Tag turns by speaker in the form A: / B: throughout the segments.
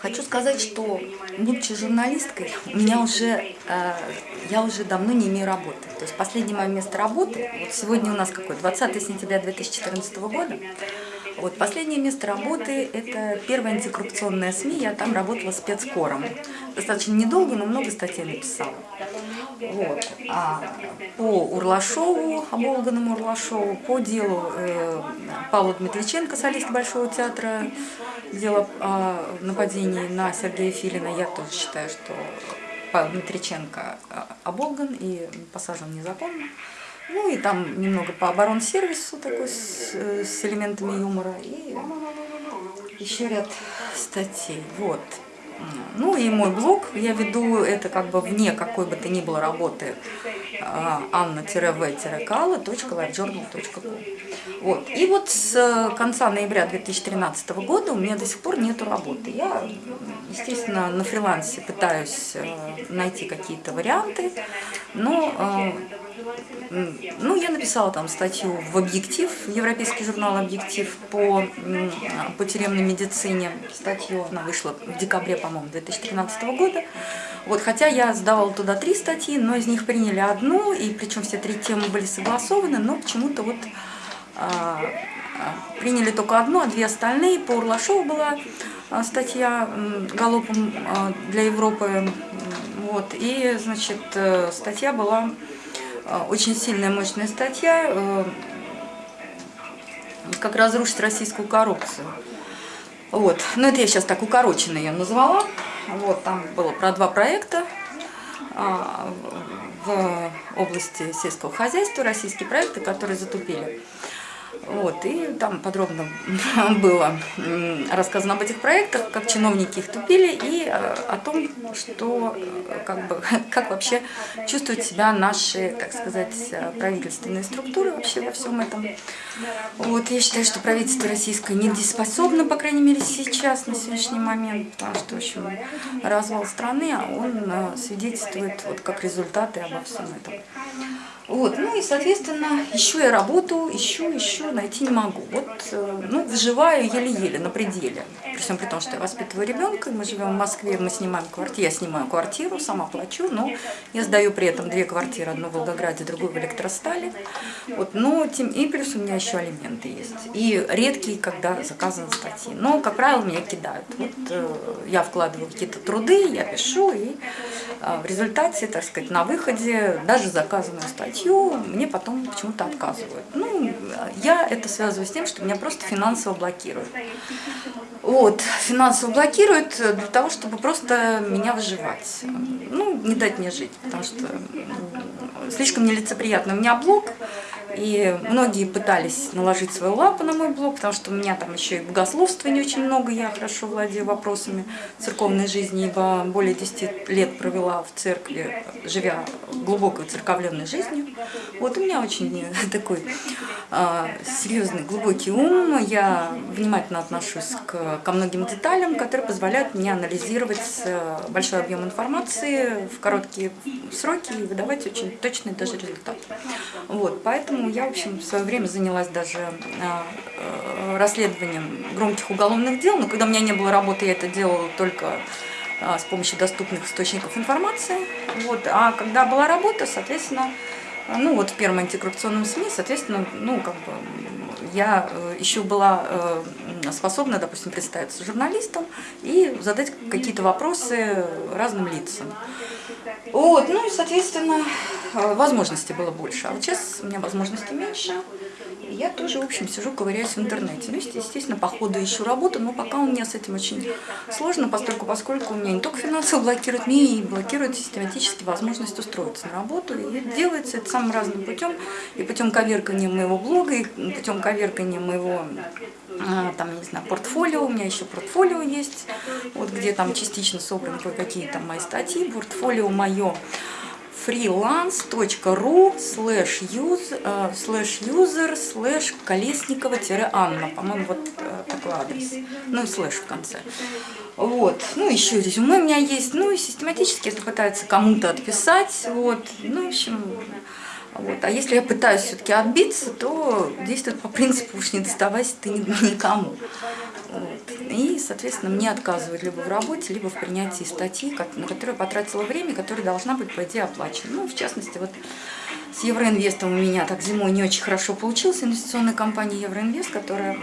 A: Хочу сказать, что, будучи журналисткой, у меня уже, э, я уже давно не имею работы. То есть последнее мое место работы, вот сегодня у нас какой, 20 сентября 2014 года, вот, последнее место работы – это первая антикоррупционная СМИ, я там работала спецкором. Достаточно недолго, но много статей написала. Вот. А по Урлашову, оболганному Урлашову, по делу э, Павла Дмитриченко, солист Большого театра, дело о нападении на Сергея Филина, я тоже считаю, что Дмитриченко э, оболган и посажен незаконно. Ну и там немного по оборонсервису такой с, э, с элементами юмора и еще ряд статей. Вот. Ну и мой блог, я веду это как бы вне какой бы то ни было работы anna-v-kala.livejournal.com вот. И вот с конца ноября 2013 года у меня до сих пор нет работы. Я, естественно, на фрилансе пытаюсь э, найти какие-то варианты, но э, ну, я написала там статью в «Объектив», в европейский журнал «Объектив» по, по тюремной медицине. Статью, она вышла в декабре, по-моему, 2013 года. Вот, хотя я сдавала туда три статьи, но из них приняли одну, и причем все три темы были согласованы, но почему-то вот а, а, приняли только одну, а две остальные. По Урлашову была а, статья галопом а, для Европы. Вот, и, значит, э, статья была а, очень сильная, мощная статья, э, как разрушить российскую коррупцию. Вот. Ну, это я сейчас так укороченно ее назвала. Вот, там было про два проекта в области сельского хозяйства, российские проекты, которые затупили. Вот, и там подробно было рассказано об этих проектах, как чиновники их тупили, и э, о том, что, э, как, бы, как вообще чувствуют себя наши, так сказать, э, правительственные структуры вообще во всем этом. Вот, я считаю, что правительство российское недееспособно, по крайней мере, сейчас, на сегодняшний момент, потому что, в общем, развал страны, а он свидетельствует вот как результаты обо всем этом. Вот, ну и, соответственно, ищу я работу, ищу, ищу, найти не могу. Вот, э, ну, выживаю еле-еле, на пределе. При всем при том, что я воспитываю ребенка, мы живем в Москве, мы снимаем квартиру, я снимаю квартиру, сама плачу, но я сдаю при этом две квартиры, одну в Волгограде, другую в Электростале. Вот, но тем, и плюс у меня еще алименты есть. И редкие, когда заказаны статьи. Но, как правило, меня кидают. Вот э, я вкладываю какие-то труды, я пишу, и э, в результате, так сказать, на выходе даже заказанную статью статью, мне потом почему-то отказывают. Ну, я это связываю с тем, что меня просто финансово блокируют. Вот, финансово блокируют для того, чтобы просто меня выживать. Ну, не дать мне жить, потому что слишком нелицеприятно. У меня блог, и многие пытались наложить свою лапу на мой блог, потому что у меня там еще и богословства не очень много, я хорошо владею вопросами церковной жизни, ибо более 10 лет провела в церкви, живя глубокой церковленной жизнью. Вот у меня очень такой серьезный, глубокий ум, я внимательно отношусь к, ко многим деталям, которые позволяют мне анализировать э, большой объем информации в короткие сроки и выдавать очень точный даже результат. Вот, поэтому я, в общем, в свое время занялась даже а, э, расследованием громких уголовных дел, но когда у меня не было работы, я это делала только а, с помощью доступных источников информации. Вот. А когда была работа, соответственно, ну вот в первом антикоррупционном СМИ, соответственно, ну как бы я э, еще была э, способна, допустим, представиться журналистом и задать какие-то вопросы разным лицам. Вот, ну и, соответственно, э, возможностей было больше. А вот сейчас у меня возможностей меньше. Я тоже, в общем, сижу, ковыряюсь в интернете. Ну, естественно, по ходу ищу работу, но пока у меня с этим очень сложно, поскольку, поскольку у меня не только финансово блокируют, мне и блокируют систематически возможность устроиться на работу. И делается это самым разным путем. И путем коверкания моего блога, и путем коверкания моего а, там, не знаю, портфолио, у меня еще портфолио есть, вот где там частично собраны кое-какие там мои статьи, портфолио мое freelance.ru slash user slash колесникова-анна, по-моему, вот э, такой адрес, ну и слэш в конце. Вот, ну еще резюме у меня есть, ну и систематически это пытается кому-то отписать, вот, ну в общем, вот. А если я пытаюсь все-таки отбиться, то действует по принципу уж не доставайся ты никому. Вот. И, соответственно, мне отказывают либо в работе, либо в принятии статьи, на которую потратила время, которая должна быть, по идее, оплачена. Ну, в частности, вот с Евроинвестом у меня так зимой не очень хорошо получилось. Инвестиционная компания Евроинвест, которая,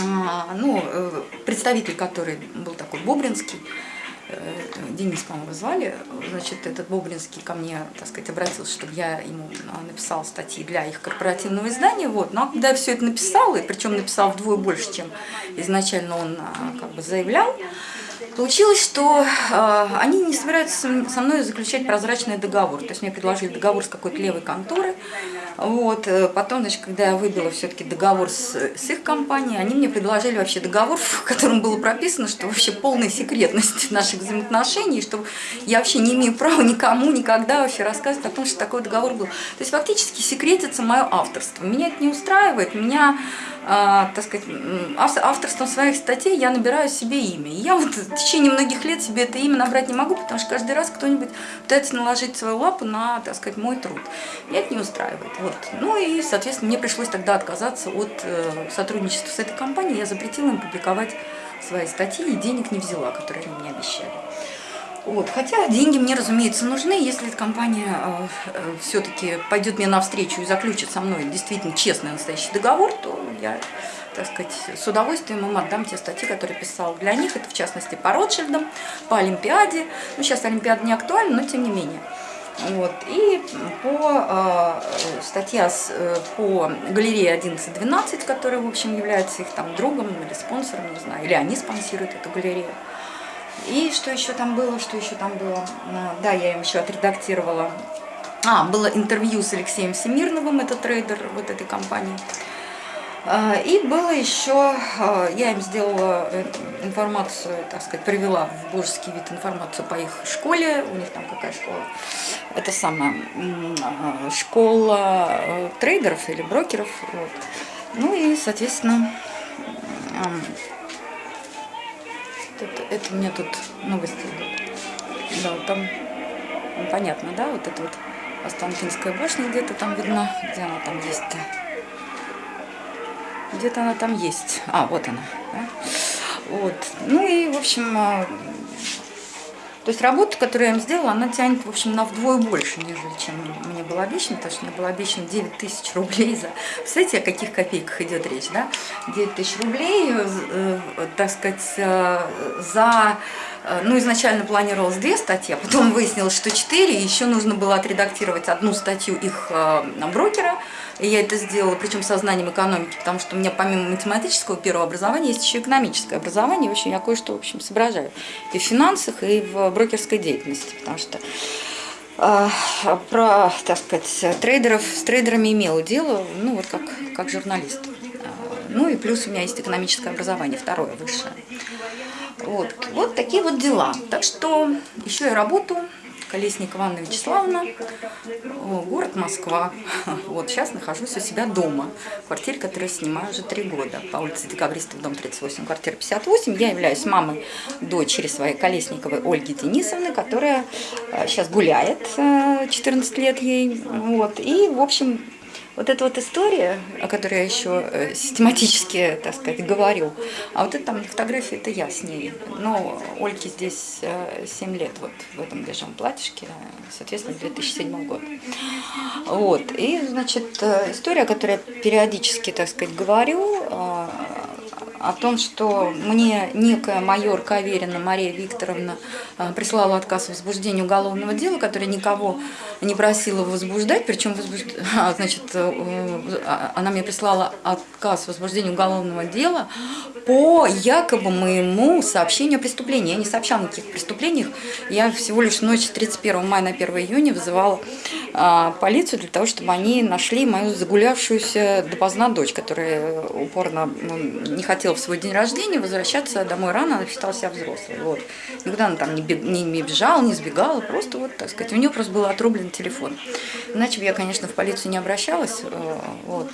A: а, ну, э, представитель которой был такой Бобринский, Денис, по-моему, звали, значит, этот Бобринский ко мне, так сказать, обратился, чтобы я ему а, написала статьи для их корпоративного издания, вот, но когда я все это написала, и причем написала вдвое больше, чем изначально он а, как бы заявлял, Получилось, что э, они не собираются со мной заключать прозрачный договор. То есть мне предложили договор с какой-то левой конторой. Вот. Э, потом, значит, когда я выбила все-таки договор с, с их компанией, они мне предложили вообще договор, в котором было прописано, что вообще полная секретность наших взаимоотношений, что я вообще не имею права никому никогда вообще рассказывать о том, что такой договор был. То есть фактически секретится мое авторство. Меня это не устраивает. Меня а, так сказать, авторством своих статей я набираю себе имя. И я вот течение многих лет себе это имя набрать не могу, потому что каждый раз кто-нибудь пытается наложить свою лапу на, так сказать, мой труд. Меня это не устраивает. Вот. Ну и, соответственно, мне пришлось тогда отказаться от э, сотрудничества с этой компанией. Я запретила им публиковать свои статьи и денег не взяла, которые они мне обещали. Вот. Хотя деньги мне, разумеется, нужны. Если эта компания э, э, все-таки пойдет мне навстречу и заключит со мной действительно честный настоящий договор, то я, так сказать, с удовольствием им отдам те статьи, которые писал для них. Это, в частности, по Ротшильдам, по Олимпиаде. Ну, сейчас Олимпиада не актуальна, но тем не менее. Вот. И по э, статья с, э, по галерее 11-12, которая, в общем, является их там другом или спонсором, не знаю, или они спонсируют эту галерею. И что еще там было, что еще там было? А, да, я им еще отредактировала. А, было интервью с Алексеем Всемирновым, это трейдер вот этой компании. А, и было еще, а, я им сделала э, информацию, так сказать, привела в божеский вид информацию по их школе. У них там какая школа? Это самая школа э, трейдеров или брокеров. Вот. Ну и, соответственно, это, это меня тут новости идут. Да, там, ну, понятно, да, вот это вот Останкинская башня где-то там видно. Где она там есть-то? Где-то она там есть. А, вот она. Да? Вот. Ну и, в общем, а, то есть работа, которую я им сделала, она тянет, в общем, на вдвое больше, нежели чем мне было обещано, потому что мне было обещано 9 тысяч рублей за... Представляете, о каких копейках идет речь, да? 9 тысяч рублей, э, так сказать, э, за... Э, ну, изначально планировалось две статьи, а потом выяснилось, что четыре, еще нужно было отредактировать одну статью их брокера, и я это сделала, причем со знанием экономики, потому что у меня помимо математического первого образования есть еще экономическое образование. В общем, я кое-что, в общем, соображаю и в финансах, и в брокерской деятельности, потому что э, про, так сказать, трейдеров, с трейдерами имела дело, ну, вот как, как журналист. Ну и плюс у меня есть экономическое образование, второе, высшее. Вот, вот такие вот дела. Так что еще я работаю. Колесникова Анна Вячеславовна, город Москва. Вот сейчас нахожусь у себя дома, в которую снимаю уже три года, по улице Декабристов, дом 38, квартира 58. Я являюсь мамой дочери своей Колесниковой Ольги Денисовны, которая сейчас э, гуляет, 14 э, лет ей. Вот. И, в общем, вот эта вот история, о которой я еще э, систематически, так сказать, говорю, а вот это там фотография, это я с ней. Но Ольге здесь 7 э, лет, вот в этом бежевом платьишке, соответственно, 2007 год. Вот, и, значит, э, история, о которой я периодически, так сказать, говорю, о том, что мне некая майор Каверина Мария Викторовна а, прислала отказ в возбуждении уголовного дела, которое никого не просила возбуждать, причем возбужд... а, значит, э, а, она мне прислала отказ в возбуждении уголовного дела по якобы моему сообщению о преступлении. Я не сообщала никаких преступлениях, я всего лишь ночь 31 мая на 1 июня вызывала а, полицию для того, чтобы они нашли мою загулявшуюся допоздна дочь, которая упорно ну, не хотела в свой день рождения возвращаться домой рано, она считала себя взрослой. Вот. Никуда она там не, бег, не, не бежала, не сбегала, просто вот, так сказать, у нее просто был отрублен телефон. Иначе бы я, конечно, в полицию не обращалась. Э, вот.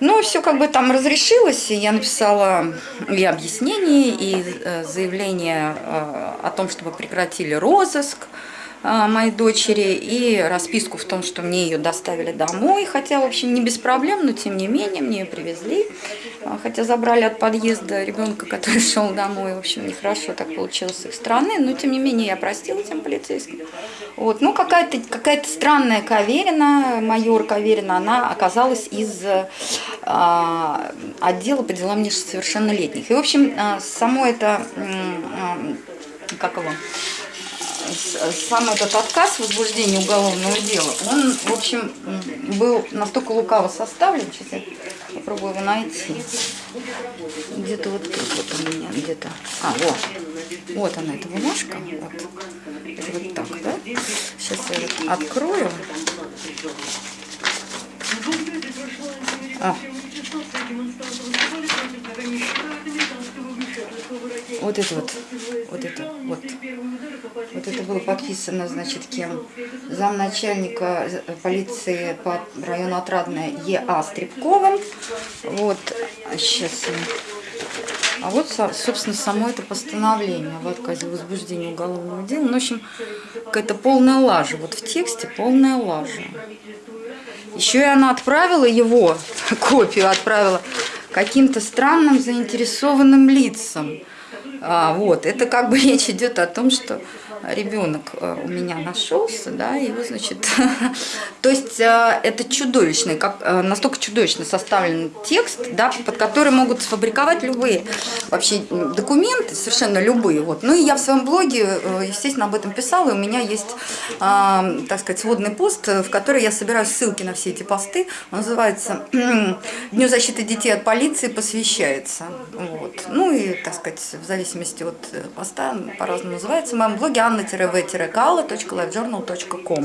A: Ну, все как бы там разрешилось, и я написала и объяснение, и э, заявление э, о том, чтобы прекратили розыск, моей дочери и расписку в том, что мне ее доставили домой, хотя, в общем, не без проблем, но тем не менее мне ее привезли, а, хотя забрали от подъезда ребенка, который шел домой, в общем, нехорошо так получилось с их стороны, но тем не менее я простила тем полицейским. Вот, ну какая-то какая, -то, странная Каверина, майор Каверина, она оказалась из а, отдела по делам несовершеннолетних. И, в общем, а, само это, а, как его, сам этот отказ возбуждения уголовного дела, он, в общем, был настолько лукаво составлен, сейчас я попробую его найти. Где-то вот тут вот у меня, где-то. А, вот. Вот она, эта бумажка. Вот. Это вот так, да? Сейчас я вот открою. А. Вот это вот, вот это, вот. Вот это было подписано, значит, кем? Замначальника полиции по району Отрадная Е.А. Стребковым. Вот, сейчас а вот, собственно, само это постановление в отказе возбуждения уголовного дела. Ну, в общем, какая-то полная лажа. Вот в тексте полная лажа. Еще и она отправила его, копию отправила, каким-то странным заинтересованным лицам. А, вот, это как бы речь идет о том, что ребенок э, у меня нашелся, да, его, значит, то есть э, это чудовищный, как, э, настолько чудовищно составлен текст, да, под который могут сфабриковать любые вообще документы, совершенно любые, вот. Ну и я в своем блоге, естественно, об этом писала, и у меня есть, так сказать, сводный пост, в который я собираю ссылки на все эти посты, он называется «Дню защиты детей от полиции посвящается», вот. Ну и, так сказать, в зависимости от поста, по-разному называется, в моем блоге anna-v-kala.livejournal.com